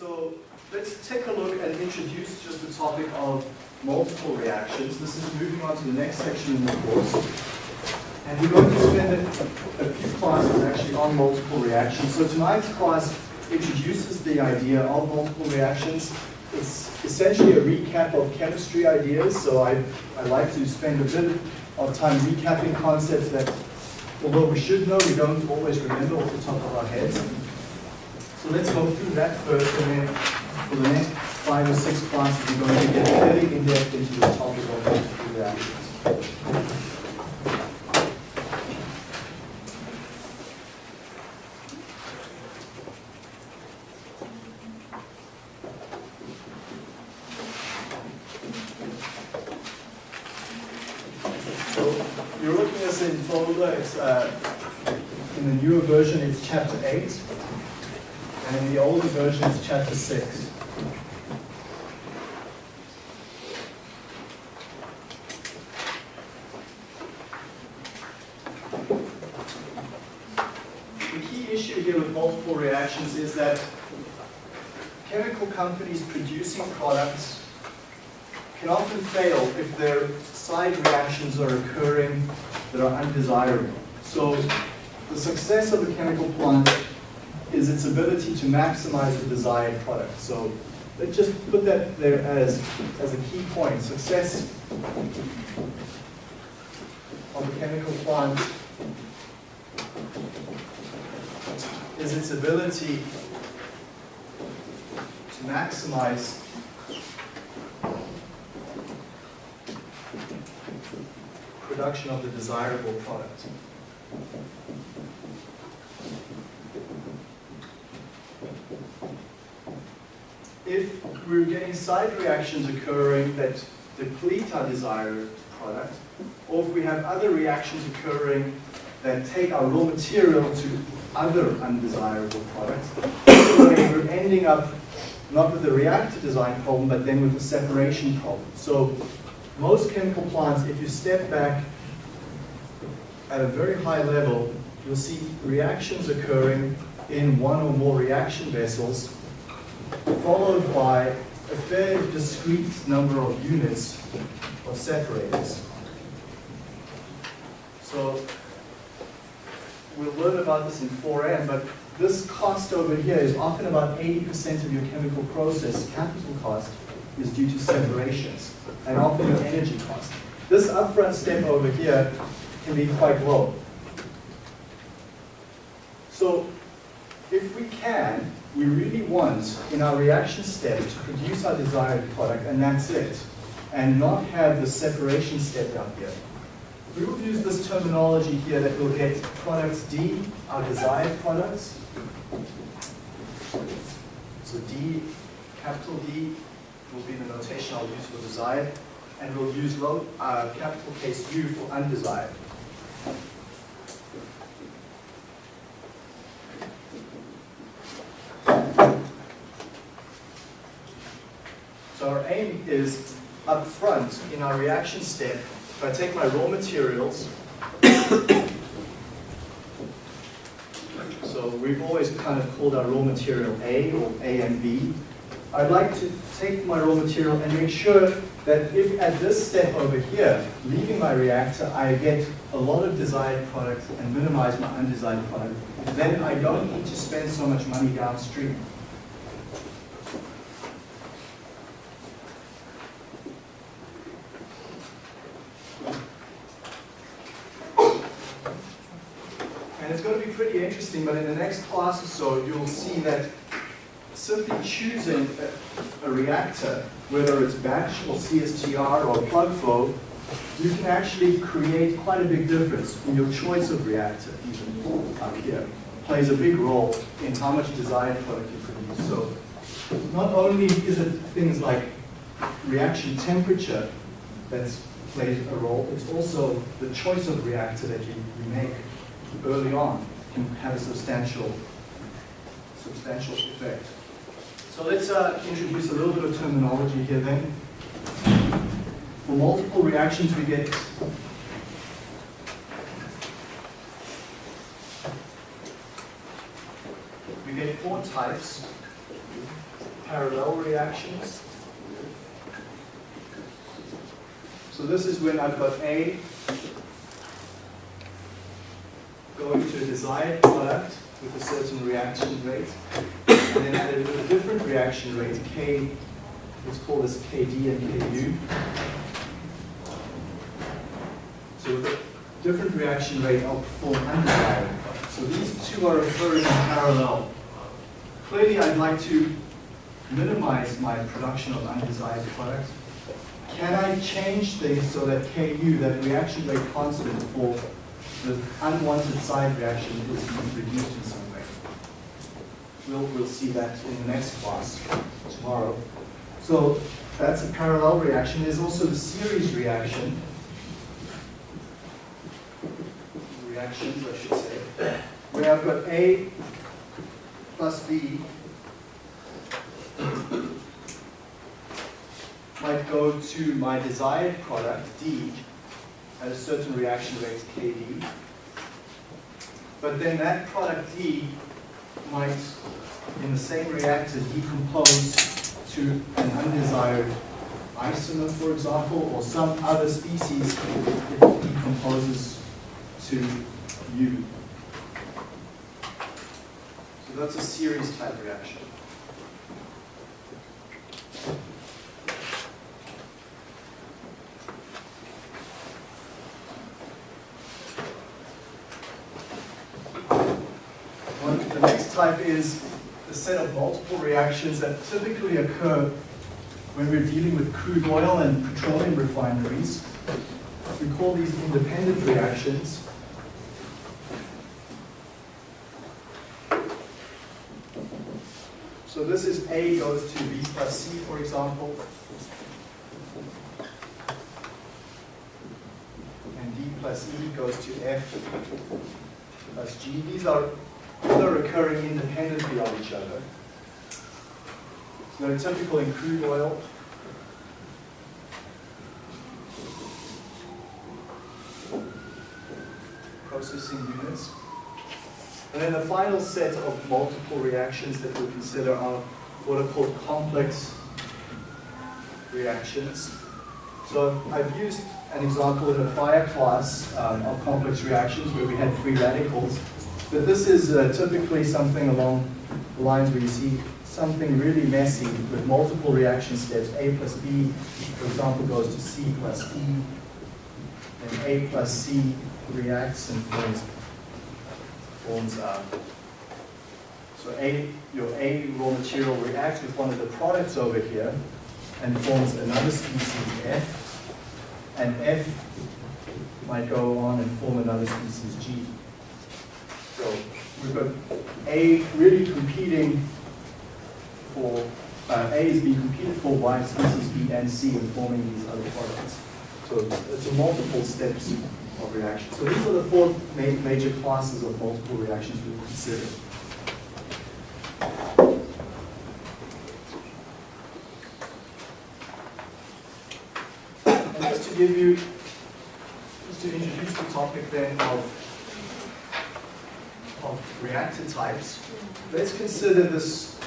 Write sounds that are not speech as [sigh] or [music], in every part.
so let's take a look and introduce just the topic of multiple reactions. This is moving on to the next section in the course. And we're going to spend a, a few classes actually on multiple reactions. So tonight's class introduces the idea of multiple reactions. It's essentially a recap of chemistry ideas, so I, I like to spend a bit of time recapping concepts that, although we should know, we don't always remember off the top of our heads. So let's go through that first, and then for the next five or six classes, we're going to get fairly in-depth into the topic of multiple reactions. So you're looking at this in Fogler, it's uh, in the newer version it's chapter 8, and in the older version it's chapter 6. The key issue here with multiple reactions is that chemical companies producing products can often fail if their side reactions are occurring that are undesirable. So the success of a chemical plant is its ability to maximize the desired product. So let's just put that there as, as a key point. Success of a chemical plant is its ability to maximize production of the desirable product. If we're getting side reactions occurring that deplete our desired product, or if we have other reactions occurring that take our raw material to other undesirable products, we're ending up not with the reactor design problem, but then with the separation problem. So most chemical plants, if you step back at a very high level, you'll see reactions occurring in one or more reaction vessels, followed by a fairly discrete number of units of separators. So we'll learn about this in 4M, but this cost over here is often about 80% of your chemical process capital cost is due to separations and often your energy cost. This upfront step over here can be quite low. So if we can, we really want in our reaction step to produce our desired product and that's it, and not have the separation step down here. We will use this terminology here that we'll get products D, our desired products. So D, capital D, will be the notation I'll use for desired, and we'll use low, uh, capital case U for undesired. So our aim is up front in our reaction step, if I take my raw materials, [coughs] so we've always kind of called our raw material A or A and B. I'd like to take my raw material and make sure that if at this step over here, leaving my reactor, I get a lot of desired product and minimize my undesired product, then I don't need to spend so much money downstream. And it's going to be pretty interesting, but in the next class or so, you'll see that simply choosing a, a, reactor, whether it's batch or CSTR or plug flow, you can actually create quite a big difference in your choice of reactor, even up here. Plays a big role in how much desired product you produce. So not only is it things like reaction temperature that plays a role, it's also the choice of reactor that you, you make early on can have a substantial, substantial effect. So let's uh, introduce a little bit of terminology here then. For multiple reactions, we get we get four types. parallel reactions. So this is when I've got A going to a desired product with a certain reaction rate, and then at a, different reaction rate, K, let's call this KD and KU. So with a different reaction rate, I'll perform undesired. So these two are occurring in parallel. Clearly, I'd like to minimize my production of undesired products. Can I change things so that Ku, that reaction rate constant for the unwanted side reaction is reduced in some way? We'll, we'll see that in the next class tomorrow. So that's a parallel reaction. There's also the series reaction. Reactions, I should say. Where I've got A plus B might go to my desired product, D, at a certain reaction rate, KD. But then that product D might, in the same reactor, decompose to an undesired isomer, for example, or some other species it decomposes to U. So that's a series type reaction. The next type is a set of multiple reactions that typically occur when we're dealing with crude oil and petroleum refineries. We call these independent reactions. So this is A goes to B plus C, for example. And D plus E goes to F plus G. These are all are occurring independently of each other. So they're typical in crude oil. Processing units. And then the final set of multiple reactions that we'll consider are what are called complex reactions. So I've used an example in a prior class um, of complex reactions where we had free radicals. But this is uh, typically something along the lines where you see something really messy with multiple reaction steps. A plus B, for example, goes to C plus E. And A plus C reacts and forms, forms uh, so A, your A raw material reacts with one of the products over here and forms another species F. And F might go on and form another species G. So we've got A really competing for, uh, A is being competed for by species B and C in forming these other products. So it's, a multiple steps of reaction. So these are the four ma major classes of multiple reactions we consider. And just to give you, just to introduce the topic then of reactor types, let's consider this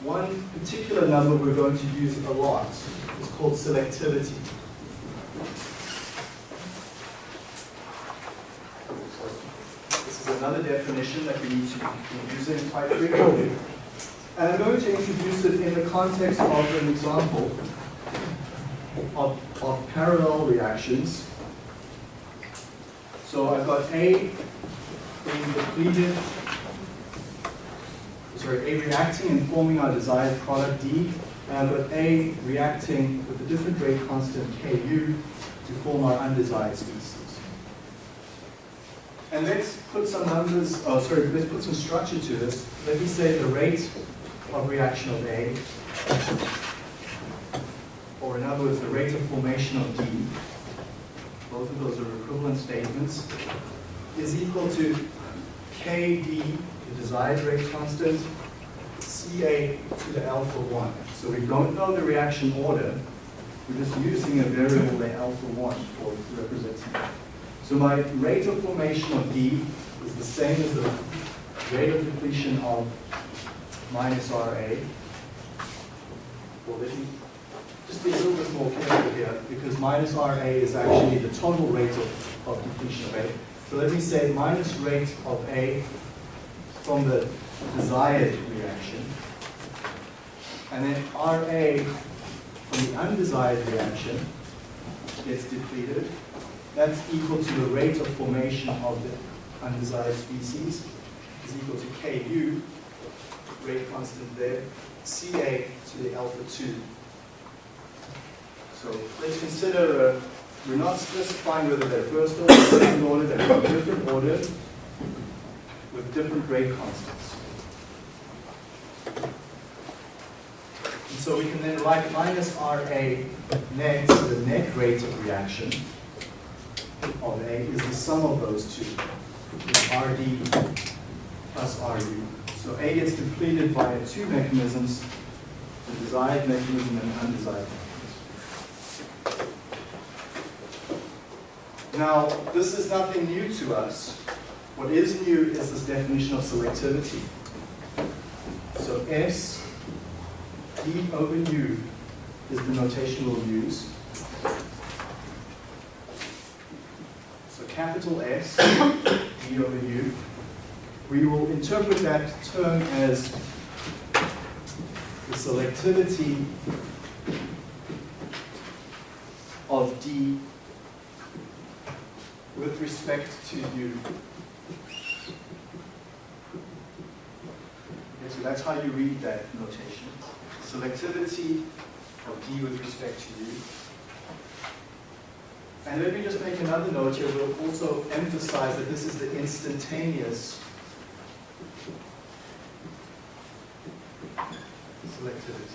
one particular number we're going to use a lot. It's called selectivity. This is another definition that we need to be using quite frequently. And I'm going to introduce it in the context of an example of, of parallel reactions. So I've got A being depleted, sorry, A reacting and forming our desired product D, and with A reacting with a different rate constant Ku to form our undesired species. And let's put some numbers, oh sorry, let's put some structure to this. Let me say the rate of reaction of A, or in other words, the rate of formation of D, both of those are equivalent statements, is equal to KD, the desired rate constant, CA to the alpha 1. So we don't know the reaction order. We're just using a variable, the alpha 1, for representing. So my rate of formation of D is the same as the rate of depletion of minus RA. Well, let me just be a little bit more careful here, because minus RA is actually the total rate of, of depletion of A. So let me say minus rate of A from the desired reaction. And then RA from the undesired reaction gets depleted. That's equal to the rate of formation of the undesired species is equal to Ku, rate constant there, Ca to the alpha 2. So let's consider, uh, we're not specifying whether they're first order or second order, they're of different order with different rate constants. And so we can then write minus RA net, the net rate of reaction of A is the sum of those two, RD plus RU. So A gets depleted by two mechanisms, the desired mechanism and the undesired mechanism. Now, this is nothing new to us. What is new is this definition of selectivity. So S D over U is the notation we'll use. So capital S, D over U. We will interpret that term as the selectivity of D with respect to you. Okay, so that's how you read that notation. Selectivity of D with respect to U. And let me just make another note here. We'll also emphasize that this is the instantaneous selectivity.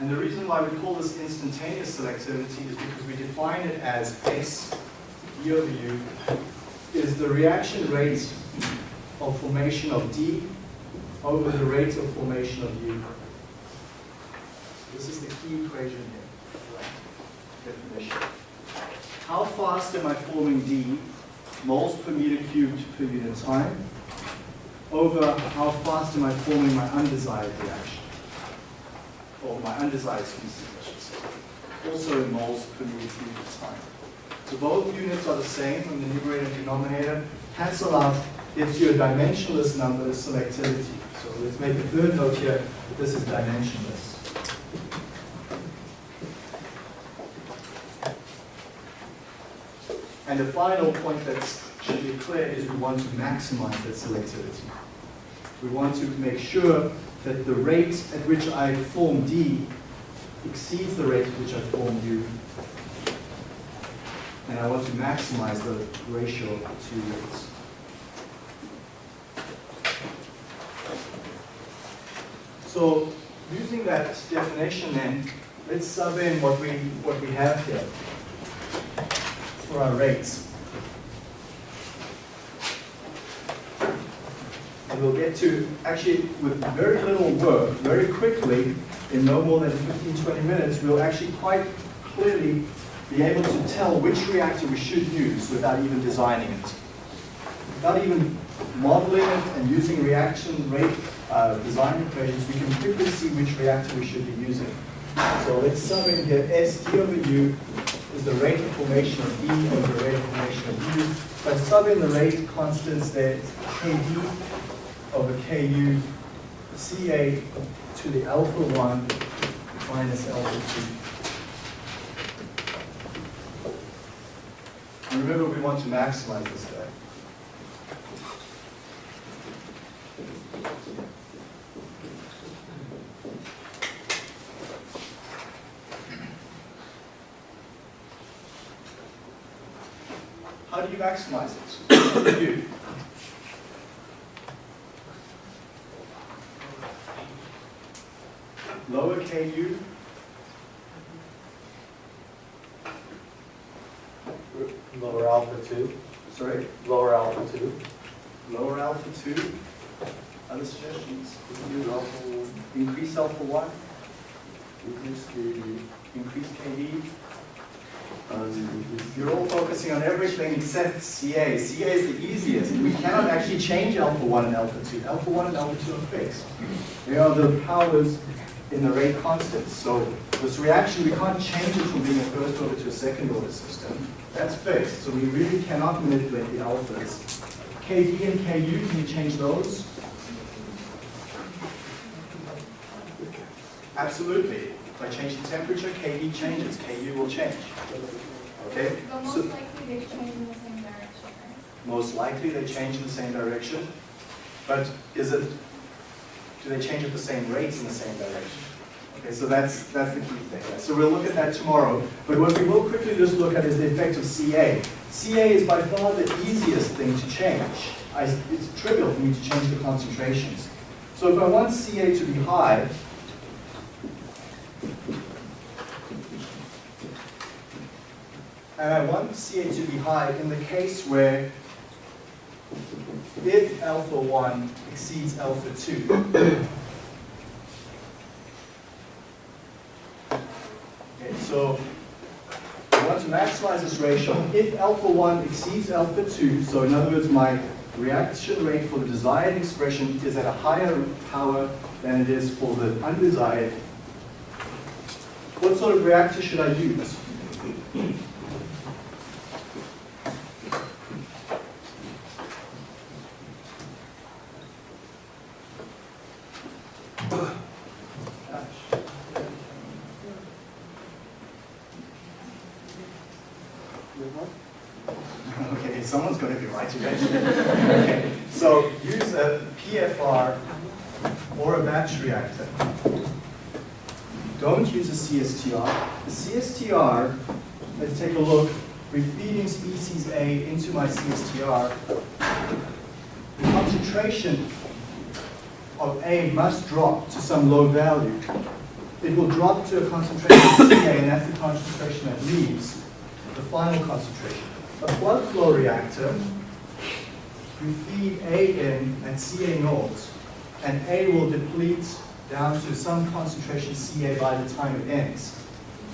And the reason why we call this instantaneous selectivity is because we define it as S, D over U, is the reaction rate of formation of D over the rate of formation of U. This is the key equation here, definition. How fast am I forming D, moles per meter cubed per unit time, over how fast am I forming my undesired reaction, or my undesired species, I should say, also in moles per cubed of time. So both units are the same from the numerator and denominator. Cancel out gives you a dimensionless number, of selectivity. So let's make a third note here, this is dimensionless. And the final point that should be clear is we want to maximize that selectivity. We want to make sure that the rate at which I form D exceeds the rate at which I form U. And I want to maximize the ratio of the two rates. So using that definition then, let's sub in what we, what we have here for our rates. And we'll get to, actually, with very little work, very quickly, in no more than 15, 20 minutes, we'll actually quite clearly be able to tell which reactor we should use without even designing it. Without even modeling it and using reaction rate uh, design equations, we can quickly see which reactor we should be using. So let's sum in here, S D over U is the rate of formation of D over the rate of formation of U. If I sub in the rate constants there, KD over KU, CA to the alpha 1 minus alpha 2. And remember, we want to maximize this guy. How do you maximize it? What do you do? Lower KU. Lower alpha two, Sorry? lower alpha two. Lower alpha 2. Other suggestions? Increase alpha 1. increase the, Increase KD. Um, You're all focusing on everything except CA. CA is the easiest. We cannot actually change alpha 1 and alpha 2. Alpha 1 and alpha 2 are fixed. They are the powers in the rate constants. So this reaction, we can't change it from being a first order to a second order system. That's fixed. So we really cannot manipulate the alphas. KD and KU, can you change those? Absolutely. If I change the temperature, KD changes, KU will change. Okay? But So- most likely they change in the same direction, right? Most likely they change in the same direction, but is it, do they change at the same rates in the same direction? Okay, so that's, that's the key thing. So we'll look at that tomorrow, but what we will quickly just look at is the effect of CA. CA is by far the easiest thing to change. I, it's trivial for me to change the concentrations. So if I want CA to be high, and I want CA to be high in the case where if alpha 1 exceeds alpha 2. Okay, so I want to maximize this ratio. If alpha 1 exceeds alpha 2, so in other words, my reaction rate for the desired expression is at a higher power than it is for the undesired, what sort of reactor should I use? Okay, someone's going to be right eventually. Okay, so use a PFR or a batch reactor. Don't use a CSTR. The CSTR, let's take a look. We're feeding into my CSTR. The concentration of A must drop to some low value. It will drop to a concentration of CA, and that's the concentration that leaves the final concentration. A plug flow reactor, you feed A in at CA naught, and A will deplete down to some concentration CA by the time it ends.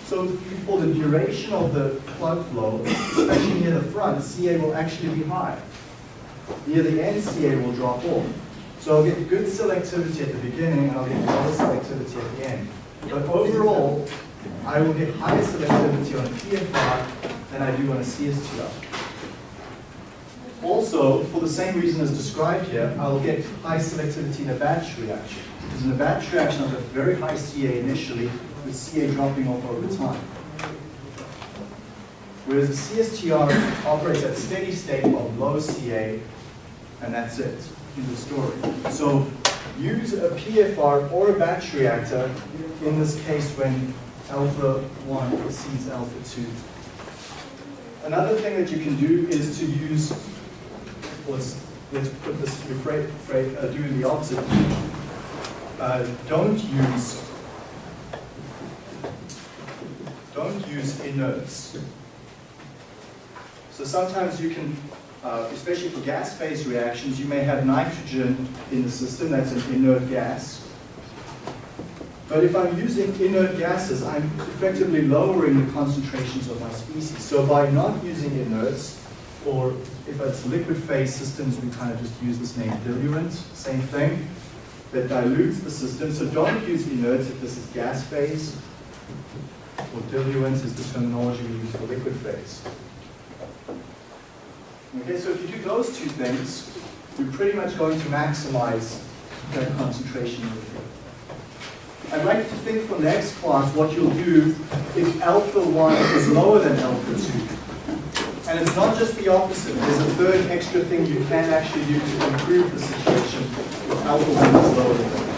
So for the duration of the plug flow, especially near the front, CA will actually be high. Near the end, CA will drop off. So I'll get good selectivity at the beginning, and I'll get lower selectivity at the end. But overall, I will get higher selectivity on PFR than I do on a CSTR. Also, for the same reason as described here, I'll get high selectivity in a batch reaction. Because in a batch reaction, have very high CA initially, with CA dropping off over time. Whereas the CSTR operates at a steady state of low CA, and that's it in the story. So use a PFR or a batch reactor in this case when alpha 1 exceeds alpha 2. Another thing that you can do is to use, let's, let's put this, rephrase, phrase, uh, do the opposite. Uh, don't use, don't use inerts. So sometimes you can, uh, especially for gas phase reactions, you may have nitrogen in the system, that's an inert gas. But if I'm using inert gases, I'm effectively lowering the concentrations of my species. So by not using inerts, or if it's liquid phase systems, we kind of just use this name diluent, same thing, that dilutes the system. So don't use inerts if this is gas phase, or diluent is the terminology we use for liquid phase. Okay, so if you do those two things, you're pretty much going to maximize that concentration. I'd like you to think for next class what you'll do if alpha 1 is lower than alpha 2. And it's not just the opposite. There's a third extra thing you can actually do to improve the situation if alpha 1 is lower than